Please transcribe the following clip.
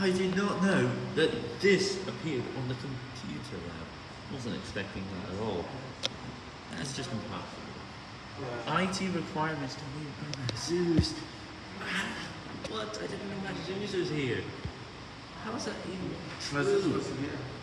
I did not know that this appeared on the computer lab. Wasn't expecting that at all. That's just impossible. IT requirements to be Zeus. What? I didn't know that Zeus was here. How is that even Was true? was here?